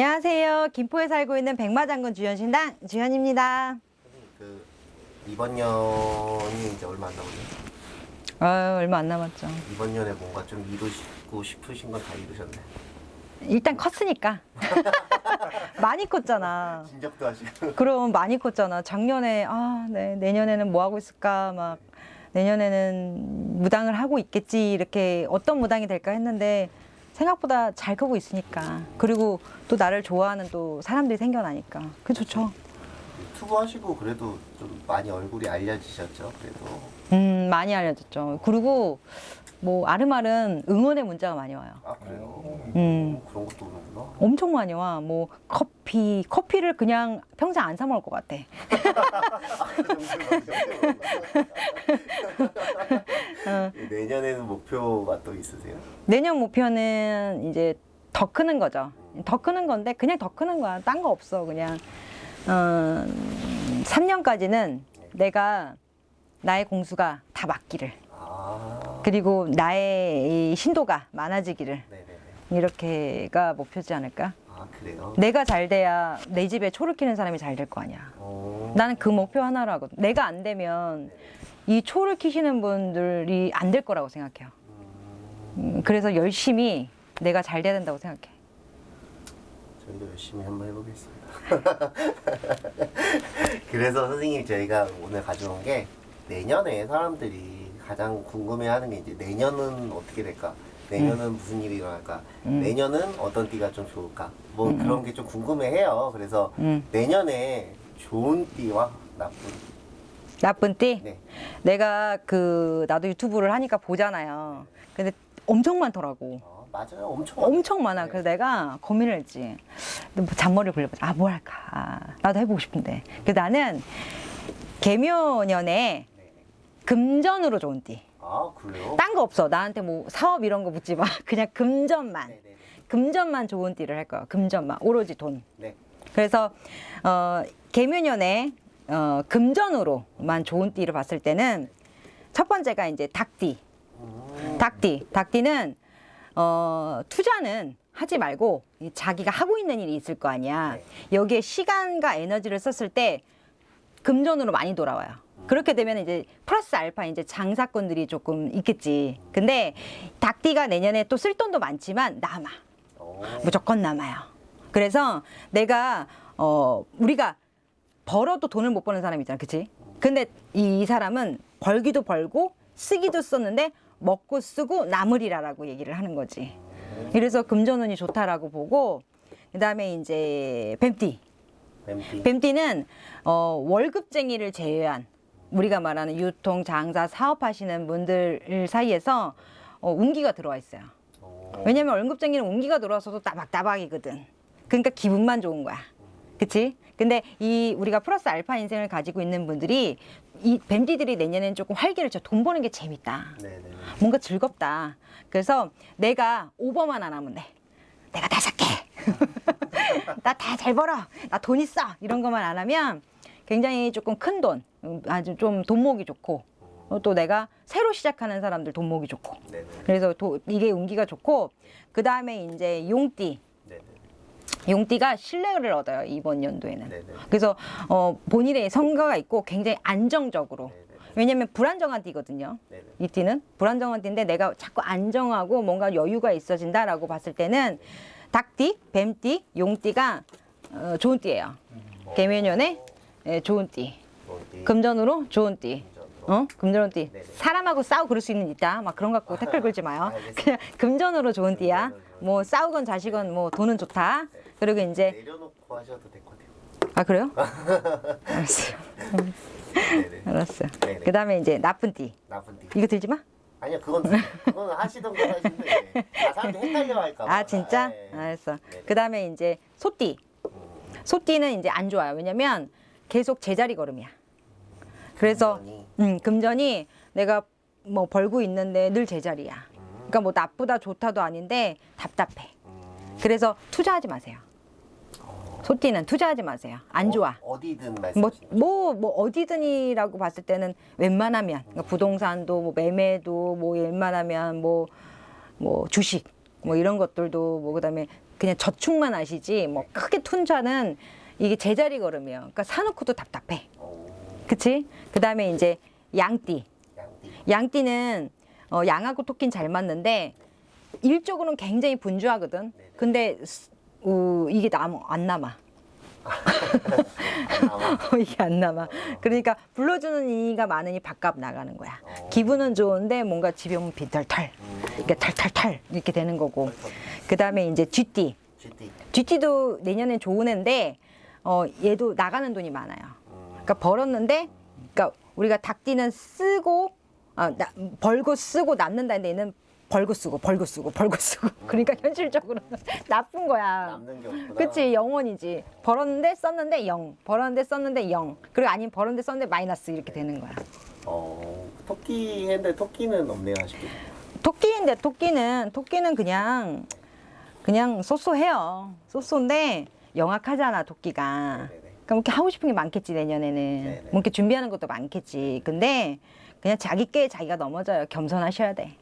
안녕하세요. 김포에 살고 있는 백마장군 주현신당 주현입니다. 그 이번 년이 이제 얼마 안 남았네요. 아, 얼마 안 남았죠. 이번 년에 뭔가 좀 이루고 싶으신 건 다 이루셨네. 일단 컸으니까. 많이 컸잖아. 진작도 하시고. 그럼 많이 컸잖아. 작년에 아, 네, 내년에는 뭐 하고 있을까 막 내년에는 무당을 하고 있겠지 이렇게 어떤 무당이 될까 했는데 생각보다 잘 크고 있으니까 그리고 또 나를 좋아하는 또 사람들이 생겨나니까 그 좋죠. 유튜브 하시고 그래도 좀 많이 얼굴이 알려지셨죠. 그래도 음 많이 알려졌죠. 그리고 뭐 아름아름 응원의 문자가 많이 와요. 아 그래요. 음. 그런 것도 오는구나. 엄청 많이 와. 뭐 커피, 커피를 그냥 평생 안 사 먹을 것 같아. 내년에는 목표가 또 있으세요? 내년 목표는 이제 더 크는 거죠. 더 크는 건데 그냥 더 크는 거야. 딴 거 없어. 그냥 어, 3년까지는 내가 나의 공수가 다 맞기를 아. 그리고 나의 이 신도가 많아지기를 네네네. 이렇게가 목표지 않을까? 아 그래요. 내가 잘 돼야 내 집에 초를 키는 사람이 잘 될 거 아니야. 어. 나는 그 목표 하나로 하거든. 내가 안 되면 이 초를 키시는 분들이 안 될 거라고 생각해요. 음, 음, 그래서 열심히 내가 잘 돼야 된다고 생각해. 저희도 열심히 한번 해보겠습니다. 그래서 선생님 저희가 오늘 가져온 게 내년에 사람들이 가장 궁금해하는 게 이제 내년은 어떻게 될까? 내년은 무슨 일이 일어날까? 음. 내년은 어떤 띠가 좀 좋을까? 뭐 그런 게 좀 궁금해해요. 그래서 음. 내년에 좋은 띠와 나쁜 나쁜 띠? 네. 내가 그 나도 유튜브를 하니까 보잖아요. 근데 엄청 많더라고. 어, 맞아요. 엄청 엄청 많아. 네. 그래서 내가 고민을 했지. 뭐 잔머리를 굴려보자. 아, 뭐 할까? 아, 나도 해보고 싶은데. 그래서 나는 개묘년에 네. 금전으로 좋은 띠. 아 그래요? 딴 거 없어. 나한테 뭐 사업 이런 거 묻지 마. 그냥 금전만. 네네네. 금전만 좋은 띠를 할 거야. 금전만. 오로지 돈. 네. 그래서 어, 개묘년에 어, 금전으로만 좋은 띠를 봤을 때는 첫 번째가 이제 닭띠. 음, 닭띠. 닭띠는 어, 투자는 하지 말고 이 자기가 하고 있는 일이 있을 거 아니야. 여기에 시간과 에너지를 썼을 때 금전으로 많이 돌아와요. 그렇게 되면 이제 플러스 알파 이제 장사건들이 조금 있겠지. 근데 닭띠가 내년에 또 쓸 돈도 많지만 남아. 어, 무조건 남아요. 그래서 내가 어 우리가 벌어도 돈을 못 버는 사람 있잖아, 그치? 근데 이, 이 사람은 벌기도 벌고 쓰기도 썼는데 먹고 쓰고 남으리라라고 얘기를 하는 거지. 그래서 금전운이 좋다라고 보고 그 다음에 이제 뱀띠. 뱀띠. 뱀띠는 어, 월급쟁이를 제외한 우리가 말하는 유통, 장사, 사업하시는 분들 사이에서 어, 운기가 들어와 있어요. 어, 왜냐면 월급쟁이는 운기가 들어와서도 따박따박이거든. 그러니까 기분만 좋은 거야. 그치? 근데 이 우리가 플러스 알파 인생을 가지고 있는 분들이 이 뱀띠들이 내년에는 조금 활기를 쳐. 돈 버는 게 재밌다. 네네네. 뭔가 즐겁다. 그래서 내가 오버만 안 하면 돼. 내가 다 살게. 나 다 잘 벌어. 나 돈 있어. 이런 것만 안 하면 굉장히 조금 큰 돈, 음, 아주 좀 돈목이 좋고 어, 또 내가 새로 시작하는 사람들 돈목이 좋고 네네. 그래서 도, 이게 운기가 좋고 그 다음에 이제 용띠 네네. 용띠가 신뢰를 얻어요 이번 연도에는 네네. 그래서 어, 본인의 성과가 있고 굉장히 안정적으로 네네. 왜냐면 불안정한 띠거든요 네네. 이 띠는 불안정한 띠인데 내가 자꾸 안정하고 뭔가 여유가 있어진다라고 봤을 때는 닭띠, 뱀띠, 용띠가 어, 좋은 띠예요 개묘년에 예, 좋은 띠. 금전으로 좋은 띠. 어? 금전으로 띠. 네네. 사람하고 싸우고 그럴 수 있는 있다. 막 그런 거 갖고 댓글 걸지 마요. 그냥 금전으로 좋은 띠야. 뭐 싸우건 자시건 뭐 돈은 좋다. 그리고 이제 내려놓고 하셔도 될 것 같아요. 아 그래요? 알았어요. 네네. 알았어요. 네네. 그다음에 이제 나쁜 띠. 나쁜 띠. 이거 들지 마. 아니요, 그건 그건 하시던 거 하시는데 아 사람들 헷갈려 할까 봐. 아 진짜? 네. 알았어. 네네. 그다음에 이제 소띠. 음, 소띠는 이제 안 좋아요. 왜냐면 계속 제자리 걸음이야. 그래서 금전이, 음, 금전이 내가 뭐 벌고 있는데 늘 제자리야. 음, 그러니까 뭐 나쁘다 좋다도 아닌데 답답해. 음, 그래서 투자하지 마세요. 소띠는 투자하지 마세요. 안 좋아. 어, 어디든 뭐, 말씀하시는 거죠? 뭐, 뭐, 어디든이라고 봤을 때는 웬만하면, 그러니까 부동산도, 뭐, 매매도, 뭐, 웬만하면, 뭐, 뭐, 주식, 뭐, 이런 것들도, 뭐, 그 다음에 그냥 저축만 하시지 뭐 크게 툰자는 이게 제자리 걸음이에요. 그러니까 사놓고도 답답해. 어, 그치? 그 다음에 이제 양띠. 양띠. 양띠는 어, 양하고 토끼는 잘 맞는데 일적으로는 굉장히 분주하거든. 근데 스- 어, 이게 남, 안 남아. 안 남아. 이게 안 남아. 그러니까 불러주는 이가 많으니 밥값 나가는 거야. 어. 기분은 좋은데 뭔가 집에 오면 빈털털. 음, 이렇게 털털털 이렇게 되는 거고. 그 다음에 이제 쥐띠. 쥐띠도 내년엔 좋은 애인데 어, 얘도 나가는 돈이 많아요. 음, 그러니까 벌었는데, 그러니까 우리가 닭띠는 쓰고 아, 나, 벌고 쓰고 남는다 는데 얘는 벌고 쓰고 벌고 쓰고 벌고 쓰고 그러니까 현실적으로는 나쁜 거야. 남는 게 없구나. 그치 영원이지. 벌었는데 썼는데 영, 벌었는데 썼는데 영, 그리고 아니면 벌었는데 썼는데 마이너스 이렇게 되는 거야. 어, 토끼 했는데 토끼는 없네요, 아쉽게. 토끼인데 토끼는 토끼는 그냥 그냥 쏘쏘해요. 쏘쏘인데 영악하잖아 토끼가. 네네네. 그럼 이렇게 하고 싶은 게 많겠지 내년에는. 네네. 뭐 이렇게 준비하는 것도 많겠지. 근데 그냥 자기 께 자기가 넘어져요. 겸손하셔야 돼.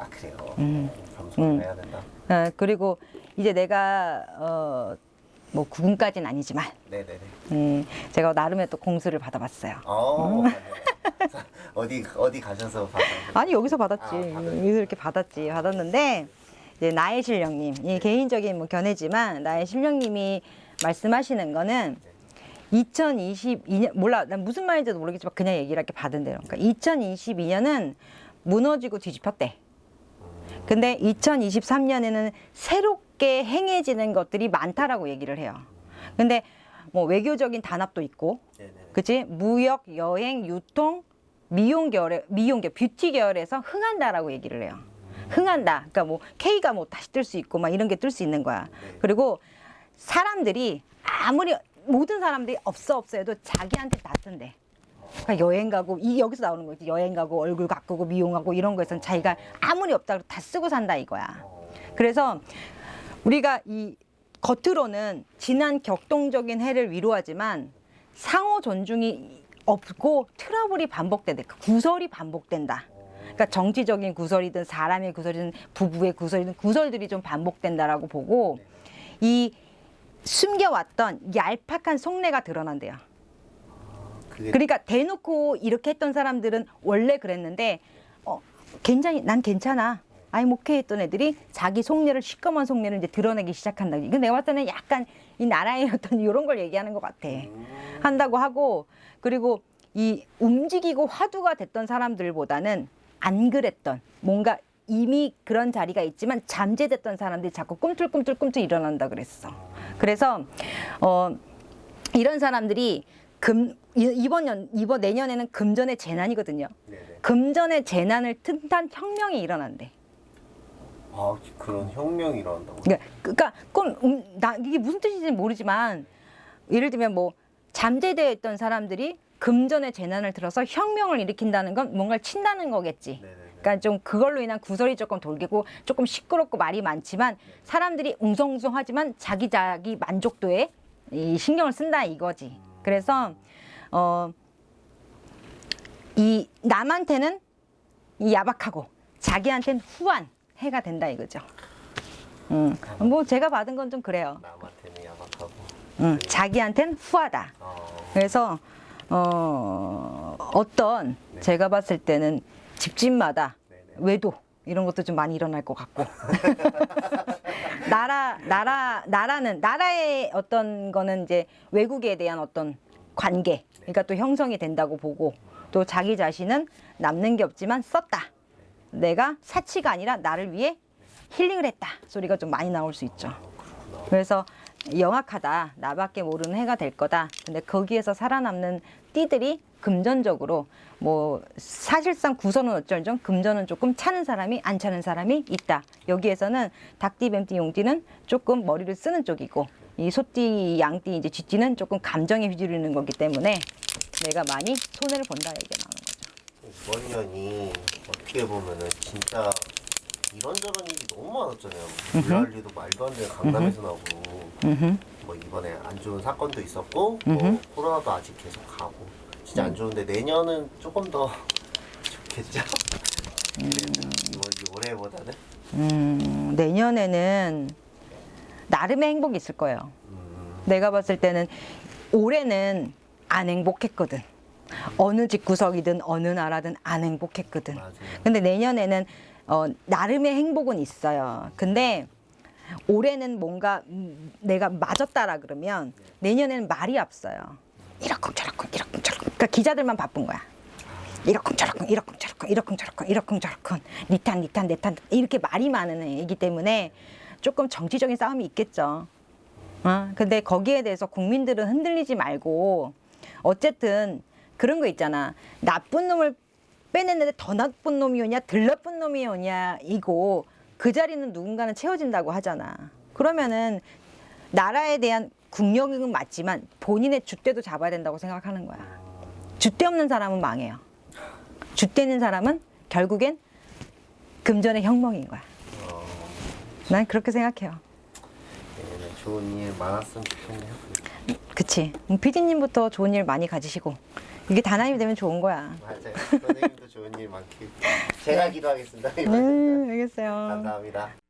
아 그래요. 음. 겸손을 음. 해야 된다. 어, 그리고 이제 내가 어, 뭐 구군까지는 아니지만 네네네. 음, 제가 나름의 또 공수를 받아봤어요. 어. 어디 어디 가셔서 받은 아니 여기서 받았지. 아, 받았- 여기서 이렇게 받았지. 받았는데 이제 나의 실령님, 이 개인적인 뭐 견해지만 나의 실령님이 말씀하시는 거는 2022년 몰라 난 무슨 말인지도 모르겠지만 그냥 얘기를 할게 받은 대로. 그러니까 2022년은 무너지고 뒤집혔대. 근데 2023년에는 새롭게 행해지는 것들이 많다라고 얘기를 해요. 근데 뭐 외교적인 단합도 있고. 그치? 무역, 여행, 유통, 미용 계열에 미용 계열, 뷰티 계열에서 흥한다라고 얘기를 해요. 흥한다. 그러니까 뭐 K가 뭐 다시 뜰 수 있고 막 이런 게 뜰 수 있는 거야. 네. 그리고 사람들이 아무리 모든 사람들이 없어 없어 해도 자기한테 다 뜬대. 그러니까 여행 가고 이 여기서 나오는 거지. 여행 가고 얼굴 가꾸고 미용하고 이런 거에선 자기가 아무리 없다 고다 쓰고 산다 이거야. 어, 그래서 우리가 이 겉으로는 지난 격동적인 해를 위로하지만 상호 존중이 없고 트러블이 반복된다. 그 구설이 반복된다. 그러니까 정치적인 구설이든 사람의 구설이든 부부의 구설이든 구설들이 좀 반복된다라고 보고 이 숨겨왔던 얄팍한 속내가 드러난대요. 그게 그러니까 대놓고 이렇게 했던 사람들은 원래 그랬는데 어 괜찮이 난 괜찮아. 아이 오케이 했던 애들이 자기 속내를 시꺼먼 속내를 이제 드러내기 시작한다. 이거 내가 봤을 때는 약간 이 나라의 어떤 이런 걸 얘기하는 것 같아. 음, 한다고 하고 그리고 이 움직이고 화두가 됐던 사람들보다는 안 그랬던 뭔가 이미 그런 자리가 있지만 잠재됐던 사람들이 자꾸 꿈틀꿈틀꿈틀 일어난다 그랬어. 그래서 어 이런 사람들이 금 이- 이번 년 이번 내년에는 금전의 재난이거든요. 네네. 금전의 재난을 틈탄 혁명이 일어난대. 아 그런 혁명이 일어난다고. 그러니까, 그러니까 꿈, 음, 나 이게 무슨 뜻인지 모르지만 예를 들면 뭐 잠재되어 있던 사람들이 금전의 재난을 들어서 혁명을 일으킨다는 건 뭔가를 친다는 거겠지. 네네네. 그러니까 좀 그걸로 인한 구설이 조금 돌고 조금 시끄럽고 말이 많지만 사람들이 웅성웅성하지만 자기 자기 만족도에 이 신경을 쓴다 이거지. 그래서 어 이 남한테는 이 야박하고 자기한테는 후한 해가 된다 이거죠. 음, 뭐 제가 받은 건 좀 그래요. 남한테는 야박하고. 음, 자기한테는 후하다. 어, 그래서 어, 어떤 네. 제가 봤을 때는 집집마다 네네. 외도 이런 것도 좀 많이 일어날 것 같고 나라 나라 나라는 나라의 어떤 거는 이제 외국에 대한 어떤 관계 그러니까 또 형성이 된다고 보고 또 자기 자신은 남는 게 없지만 썼다. 내가 사치가 아니라 나를 위해 힐링을 했다. 소리가 좀 많이 나올 수 있죠. 그래서 영악하다. 나밖에 모르는 해가 될 거다. 근데 거기에서 살아남는 띠들이 금전적으로 뭐 사실상 구선은 어쩔정 금전은 조금 차는 사람이 안 차는 사람이 있다 여기에서는 닭띠 뱀띠 용띠는 조금 머리를 쓰는 쪽이고 이 소띠 양띠 이제 쥐띠는 조금 감정에 휘두르는 거기 때문에 내가 많이 손해를 본다 얘기가 나오는 거죠 이번 년이 어떻게 보면은 진짜 이런저런 일이 너무 많았잖아요. 블랄리도 말도 안 되는 강남에서 나오고. 뭐 이번에 안 좋은 사건도 있었고. 뭐 코로나도 아직 계속 가고 진짜 안 좋은데 내년은 조금 더 좋겠죠. 이번 올해보다는 음, 내년에는 나름의 행복이 있을 거예요. 음, 내가 봤을 때는 올해는 안 행복했거든. 어느 집구석이든 어느 나라든 안 행복했거든. 맞아요. 근데 내년에는 어, 나름의 행복은 있어요. 근데 올해는 뭔가 음, 내가 맞았다라 그러면 내년에는 말이 없어요. 이러쿵저러쿵 이러쿵저러쿵. 그러니까 기자들만 바쁜 거야. 이러쿵저러쿵 이러쿵저러쿵 이러쿵저러쿵 이러쿵저러쿵 니탄 니탄 내탄 이렇게 말이 많은 애이기 때문에 조금 정치적인 싸움이 있겠죠. 어? 근데 거기에 대해서 국민들은 흔들리지 말고 어쨌든 그런 거 있잖아. 나쁜 놈을 빼냈는데 더 나쁜 놈이 오냐, 덜 나쁜 놈이 오냐, 이고 그 자리는 누군가는 채워진다고 하잖아. 그러면은 나라에 대한 국력은 맞지만 본인의 줏대도 잡아야 된다고 생각하는 거야. 줏대 없는 사람은 망해요. 줏대 있는 사람은 결국엔 금전의 혁명인 거야. 어, 난 그렇게 생각해요. 내년에 좋은 일 많았으면 좋겠네요. 그치. 음, 피디님부터 좋은 일 많이 가지시고 이게 단합이 되면 좋은 거야. 맞아요. 선생님도 좋은 일 많길. 제가 기도하겠습니다. 네, 알겠어요. 감사합니다.